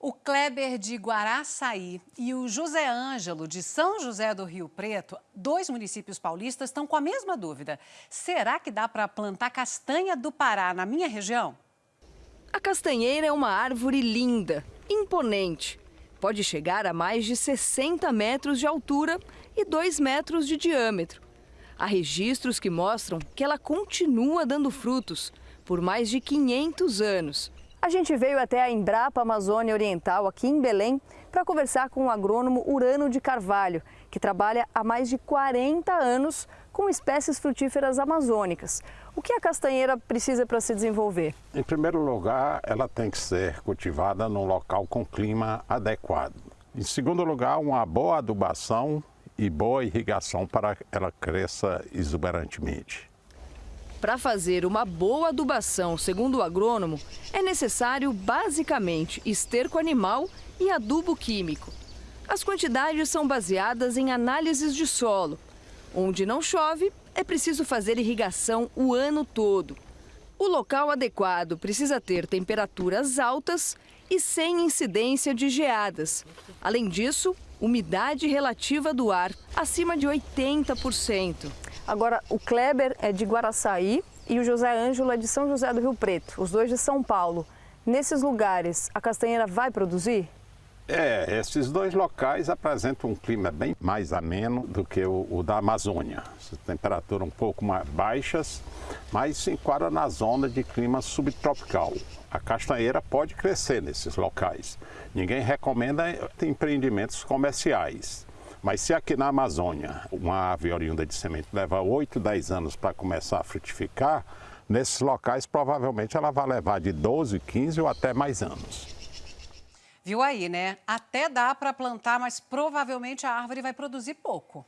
O Kleber de Guaraçaí e o José Ângelo de São José do Rio Preto, dois municípios paulistas, estão com a mesma dúvida. Será que dá para plantar castanha do Pará na minha região? A castanheira é uma árvore linda, imponente. Pode chegar a mais de 60 metros de altura e 2 metros de diâmetro. Há registros que mostram que ela continua dando frutos por mais de 500 anos. A gente veio até a Embrapa Amazônia Oriental, aqui em Belém, para conversar com o agrônomo Urano de Carvalho, que trabalha há mais de 40 anos com espécies frutíferas amazônicas. O que a castanheira precisa para se desenvolver? Em primeiro lugar, ela tem que ser cultivada num local com clima adequado. Em segundo lugar, uma boa adubação e boa irrigação para que ela cresça exuberantemente. Para fazer uma boa adubação, segundo o agrônomo, é necessário basicamente esterco animal e adubo químico. As quantidades são baseadas em análises de solo. Onde não chove, é preciso fazer irrigação o ano todo. O local adequado precisa ter temperaturas altas e sem incidência de geadas. Além disso, umidade relativa do ar acima de 80%. Agora, o Kleber é de Guaraçaí e o José Ângelo é de São José do Rio Preto, os dois de São Paulo. Nesses lugares, a castanheira vai produzir? É, esses dois locais apresentam um clima bem mais ameno do que o, o da Amazônia. Temperatura um pouco mais baixas, mas se enquadra na zona de clima subtropical. A castanheira pode crescer nesses locais. Ninguém recomenda empreendimentos comerciais. Mas se aqui na Amazônia uma ave oriunda de semente leva 8, 10 anos para começar a frutificar, nesses locais provavelmente ela vai levar de 12, 15 ou até mais anos. Viu aí, né? Até dá para plantar, mas provavelmente a árvore vai produzir pouco.